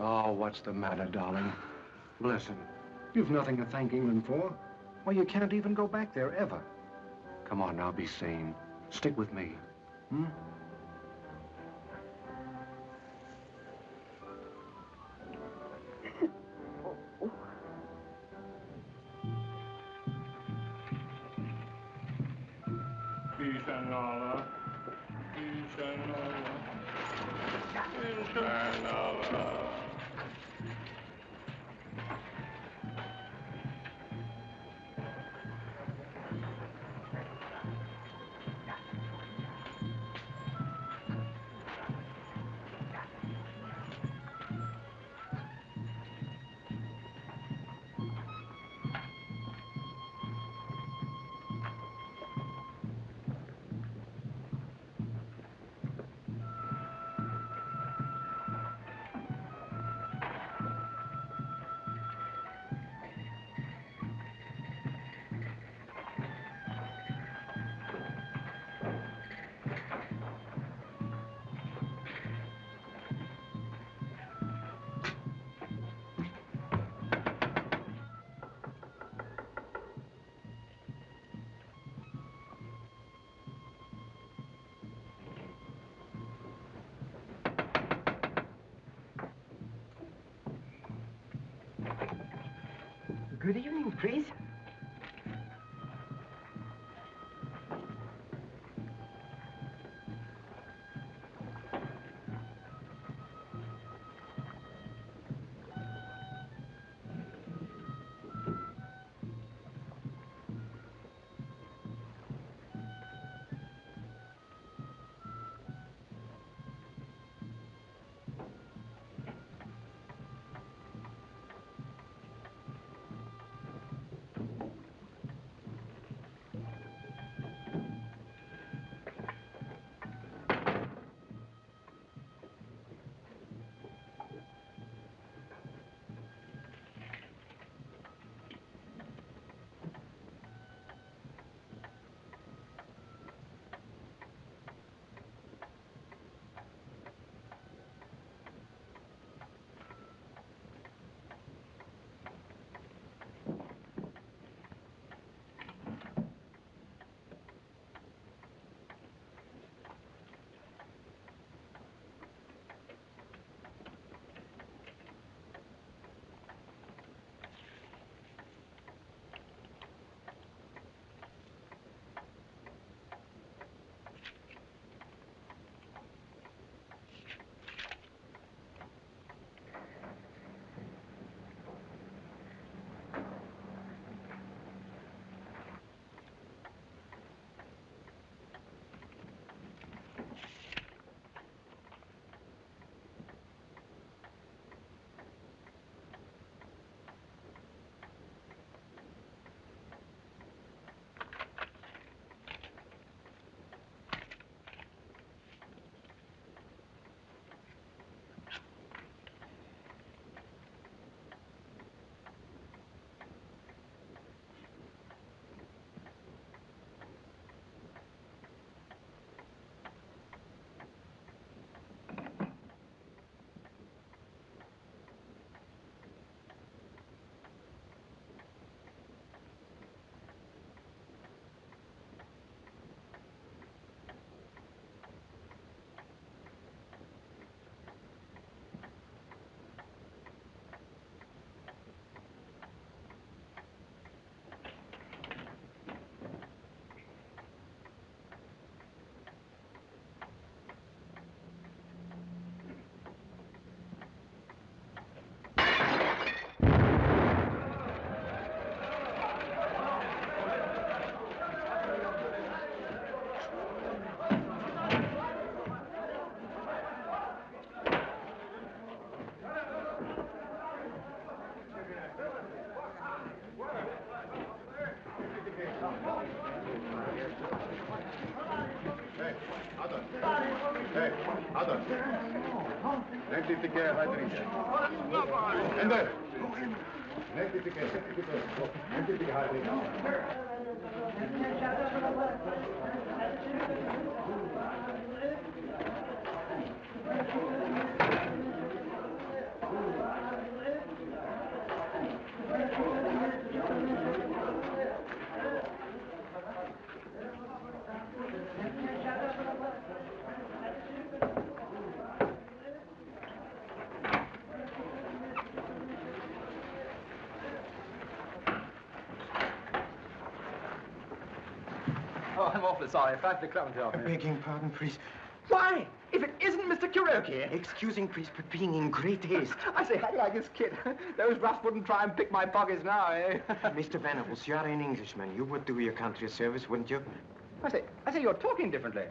Oh, what's the matter, darling? Listen, you've nothing to thank England for. Why, you can't even go back there, ever. Come on now, be sane. Stick with me. Hmm? Inshallah. Good evening, please. Neemt dit de keer uit drinken. En daar. Neemt dit de keer. Neemt dit de keer. Awfully sorry. Five to Clementine. Begging pardon, priest. Why? If it isn't Mr. Kuroki. Excusing, priest, but being in great haste. I say, how do you like this kid? Those roughs wouldn't try and pick my pockets now, eh? Mr. Venables, you're an Englishman. You would do your country a service, wouldn't you? I say, I say, you're talking differently.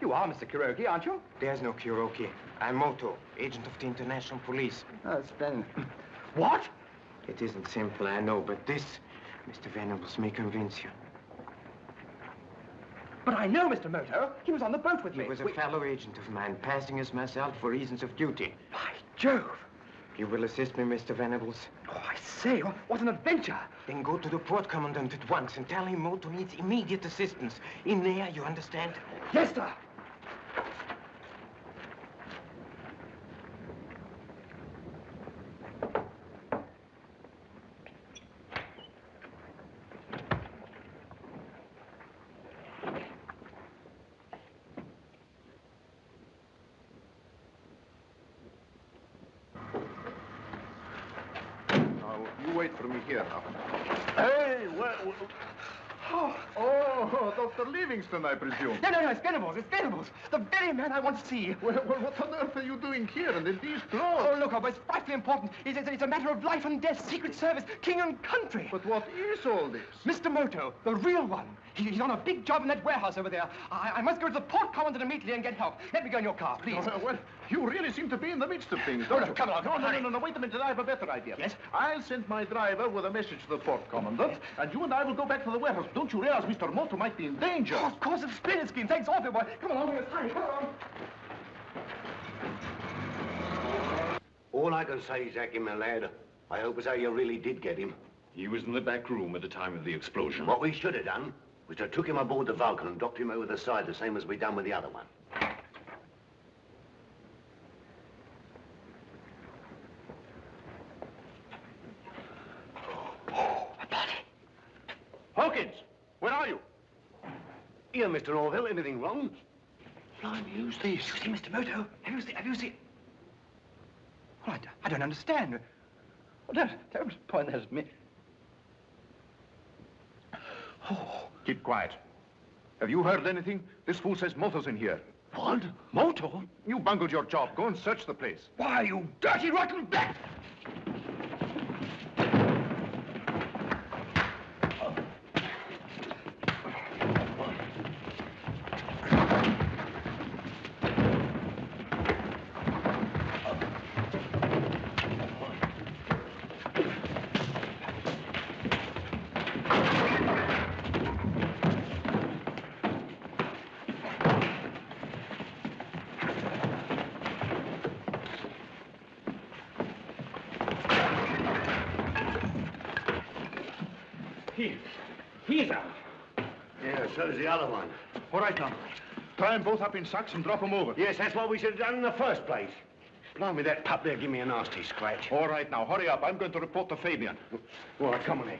You are Mr. Kuroki, aren't you? There's no Kuroki. I'm Moto, agent of the International Police. Oh, splendid. What? It isn't simple, I know, but this, Mr. Venables, may convince you. But I know Mr. Moto. He was on the boat with me. He was a We- fellow agent of mine, passing as myself for reasons of duty. By Jove! You will assist me, Mr. Venables? Oh, I say, what, what an adventure. Then go to the port commandant at once and tell him Moto needs immediate assistance. In there, you understand? Yes, sir. Now, you wait for me here now. Hey, well, Oh, oh, I presume. No, no, no, it's Venables, it's Venables. The very man I want to see. Well, well, what on earth are you doing here and in these clothes? Oh, look, Albert, it's frightfully important. It's, it's, it's a matter of life and death, secret service, king and country. But what is all this? Mr. Moto, the real one. He, he's on a big job in that warehouse over there. I, I must go to the port commandant immediately and get help. Let me go in your car, please. Oh, well, you really seem to be in the midst of things, No, don't no, you? come along, No, no, no, no, no, wait a minute. I have a better idea. Yes? I'll send my driver with a message to the port commandant, and you and I will go back to the warehouse. Don't you realize Mr. Moto might be in danger? Oh, of course, it's splendid scheme. Thanks awfully, boy. Come along, let's hurry. Come along. All I can say, Jackie, my lad, I hope as how you really did get him. He was in the back room at the time of the explosion. What we should have done was to took him aboard the Vulcan and docked him over the side, the same as we done with the other one. Hawkins, where are you? Here, Mr. Orville, anything wrong? Blimey, who's this? You see, Mr. Moto? Have you seen... Have you seen... Well, I, d- I don't understand. Well, don't, don't point that at me. Oh. Keep quiet. Have you heard anything? This fool says Moto's in here. What? Moto? You bungled your job. Go and search the place. Why, you dirty, rotten bat! He, he's out. Yeah, so's the other one. All right, now. Tie them both up in sacks and drop them over. Yes, that's what we should have done in the first place. Blimey, that pup there give me a nasty scratch. All right, now, hurry up. I'm going to report to Fabian. All right, come on in.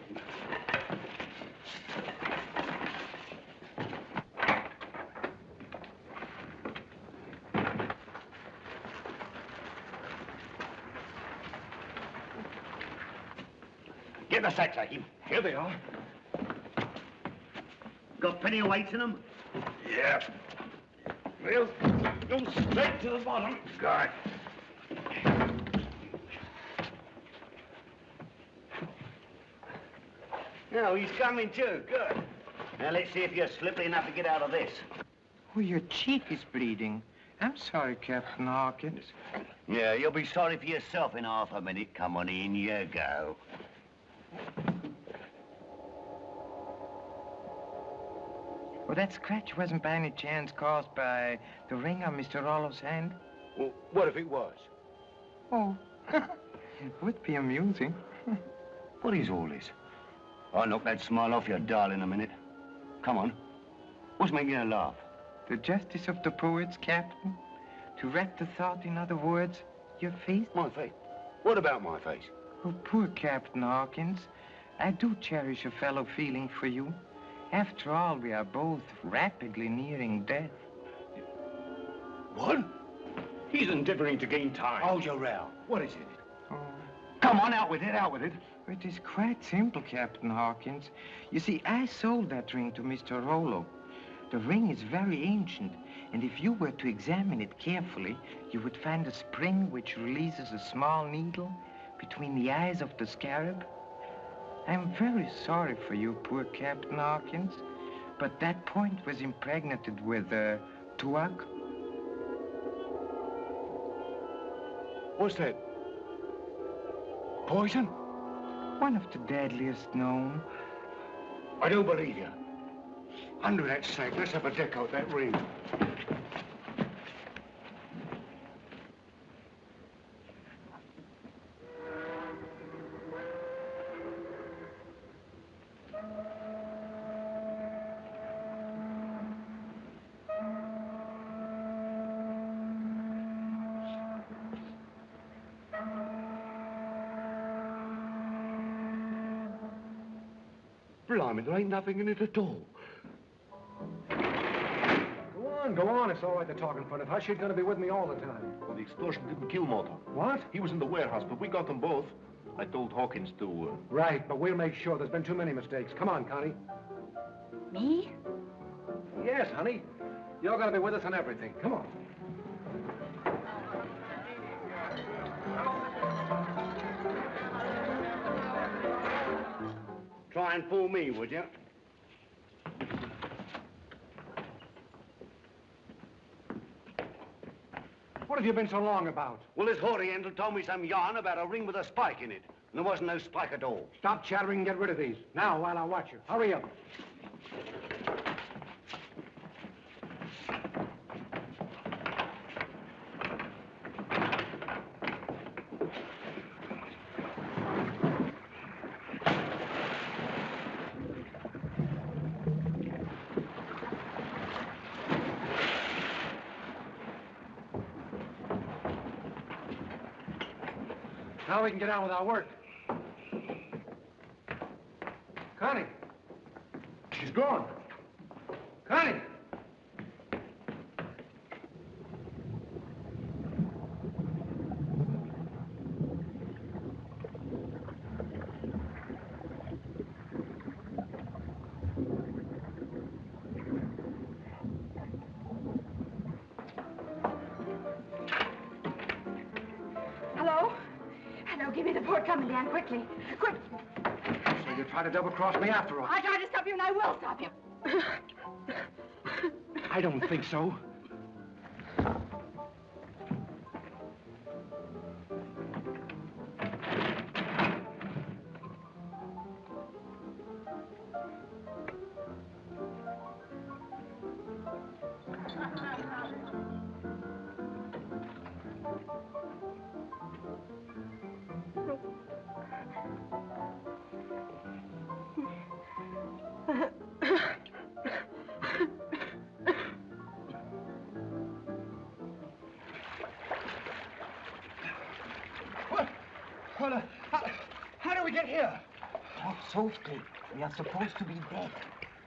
Get the sacks, Hakim. Here they are. Got plenty of weights in them? Yeah. Well, go straight to the bottom. Got it. No, he's coming too. Good. Now, let's see if you're slippery enough to get out of this. Oh, your cheek is bleeding. I'm sorry, Captain Hawkins. Yeah, you'll be sorry for yourself in half a minute. Come on in, you go. That scratch wasn't by any chance caused by the ring on Mr. Rollo's hand? Well, what if it was? Oh, it would be amusing. What is all this? I'll knock that smile off your doll in a minute. Come on. What's making you laugh? The justice of the poets, Captain. To wrap the thought in other words, your face. My face? What about my face? Oh, poor Captain Hawkins. I do cherish a fellow feeling for you. After all, we are both rapidly nearing death. What? He's endeavoring to gain time. Hold your row. What is it? Oh. Come on, out with it, out with it. It is quite simple, Captain Hawkins. You see, I sold that ring to Mr. Rollo. The ring is very ancient, and if you were to examine it carefully, you would find a spring which releases a small needle between the eyes of the scarab. I'm very sorry for you, poor Captain Hawkins, but that point was impregnated with, uh, tuak. What's that? Poison? One of the deadliest known. I don't believe you. Under that snake, let's have a deck out that ring. Blimey, there ain't nothing in it at all. Go on, go on. It's all right to talk in front of Hush. She's going to be with me all the time. Well, the explosion didn't kill Moto. What? He was in the warehouse, but we got them both. I told Hawkins to... Uh... Right, but we'll make sure. There's been too many mistakes. Come on, Connie. Me? Yes, honey. You're going to be with us on everything. Come on. Try and fool me, would you? What have you been so long about? Well, this Oriental told me some yarn about a ring with a spike in it. And there wasn't no spike at all. Stop chattering and get rid of these. Now, while I watch you. Hurry up. We can get on with our work. Quickly. Quick. So you try to double-cross me after all. I tried to stop you, and I will stop you. I don't think so.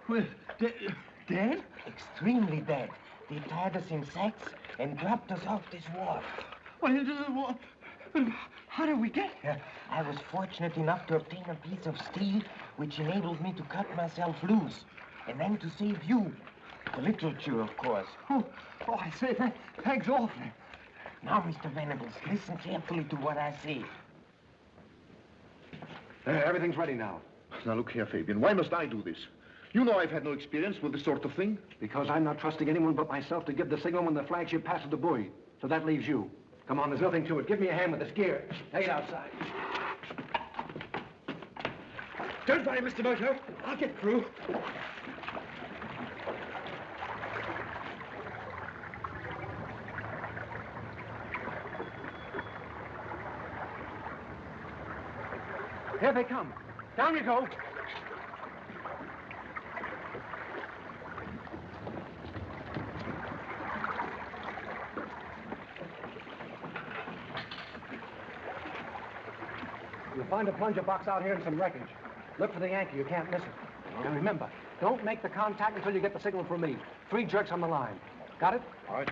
Well, de dead? Extremely dead. They tied us in sacks and dropped us off this wharf. Well, it is- what- how did we get here? I was fortunate enough to obtain a piece of steel which enabled me to cut myself loose. And then to save you. The literature, of course. Oh, oh I say, th thanks awfully. Now, Mr. Venables, listen carefully to what I say. There, everything's ready now. Now, look here, Fabian. Why must I do this? You know I've had no experience with this sort of thing. Because I'm not trusting anyone but myself to give the signal when the flagship passes the buoy. So that leaves you. Come on, there's nothing to it. Give me a hand with this gear. Take it outside. Don't worry, Mr. Moto. I'll get through. Here they come. Down you go. Find a plunger box out here and some wreckage. Look for the anchor. You can't miss it. And remember, don't make the contact until you get the signal from me. Three jerks on the line. Got it? All right.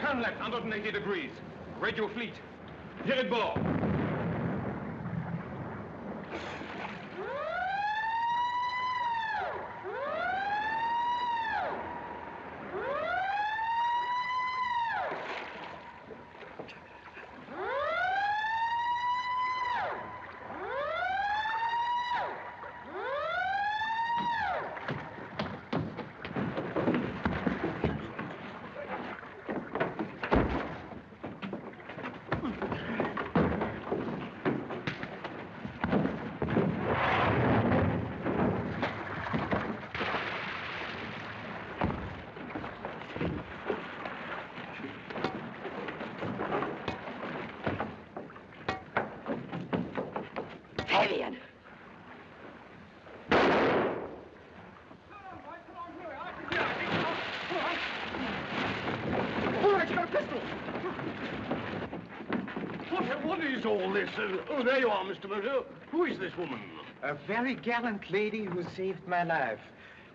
Turn left, 180 degrees. Radio fleet. Direct bord. Fabian! All right, you got a pistol. What, what is all this? Uh, oh, there you are, Mr. Moto. Who is this woman? A very gallant lady who saved my life.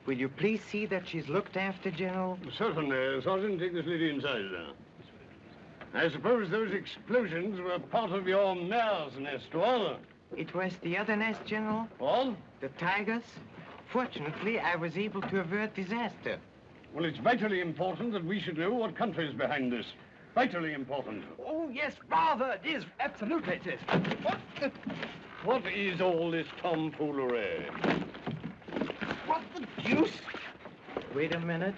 Will you please see that she's looked after, General? Certainly. Sergeant, take this lady inside, sir. I suppose those explosions were part of your mare's nest, It was the other nest, General. What? The tigers. Fortunately, I was able to avert disaster. Well, it's vitally important that we should know what country is behind this. Vitally important. Oh, yes, rather. It is. Absolutely it is. What the... What is all this tomfoolery? What the deuce? Wait a minute.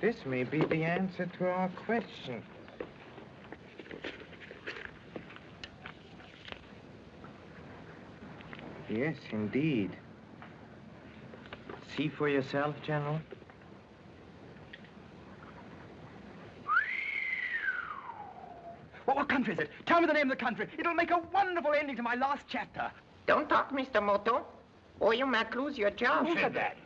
This may be the answer to our question. Yes, indeed. See for yourself, General. What, what country is it? Tell me the name of the country. It'll make a wonderful ending to my last chapter. Don't talk, Mr. Moto, or you might lose your job. Who said that?